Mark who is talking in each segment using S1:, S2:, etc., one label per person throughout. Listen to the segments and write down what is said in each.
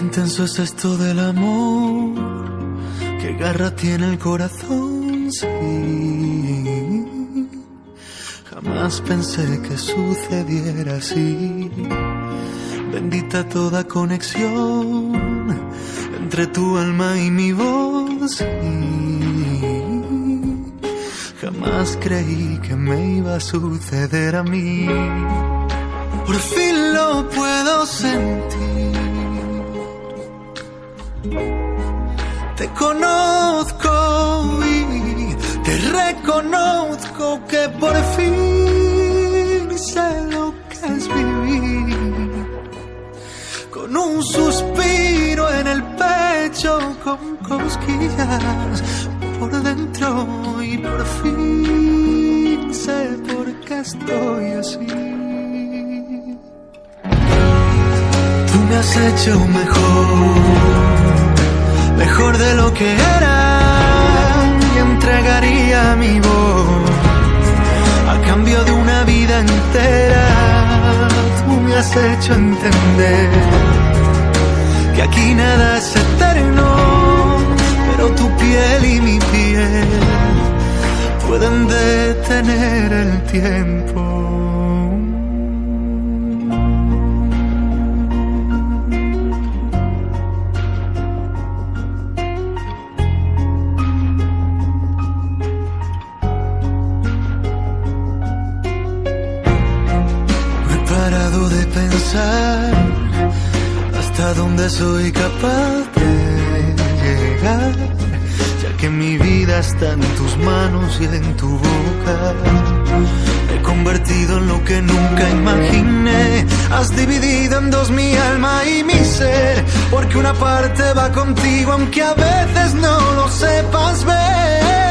S1: intenso es esto del amor, qué garra tiene el corazón. Jamás pensé que sucediera así. Bendita toda conexión entre tu alma y mi voz. Jamás creí que me iba a suceder a mí. Por fin lo puedo sentir. Te conozco y te reconozco que por fin sé lo que es vivir. Con un suspiro en el pecho, con cosquillas por dentro y por fin sé por qué estoy así. Tú me has hecho mejor, mejor de lo que era y entregaría mi voz a cambio de una vida entera. Tú me has hecho entender que aquí nada es eterno, pero tu piel y mi piel pueden detener el tiempo. Hasta dónde soy capaz de llegar, ya que mi vida está en tus manos y en tu boca. Me he convertido en lo que nunca imaginé. Has dividido en dos mi alma y mi ser, porque una parte va contigo aunque a veces no lo sepas ver.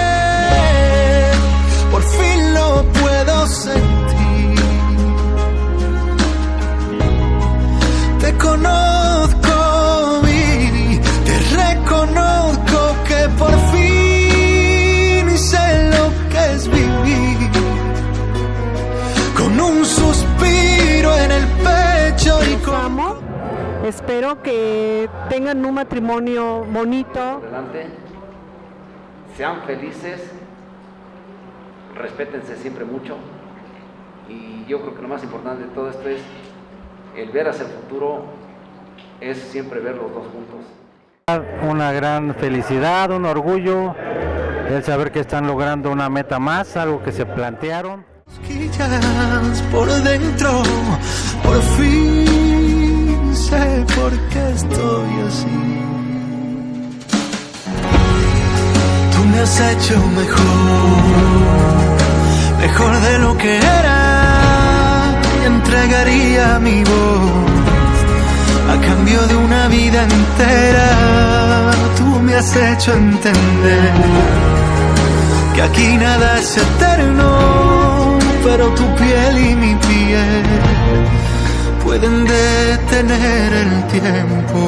S2: Espero que tengan un matrimonio bonito.
S3: adelante, sean felices, respétense siempre mucho y yo creo que lo más importante de todo esto es el ver hacia el futuro, es siempre ver los dos juntos.
S4: Una gran felicidad, un orgullo, el saber que están logrando una meta más, algo que se plantearon.
S1: por dentro. Por fin sé por qué estoy así. Tú me has hecho mejor, mejor de lo que era. Y entregaría mi voz a cambio de una vida entera. Tú me has hecho entender que aquí nada es eterno, pueden detener el tiempo.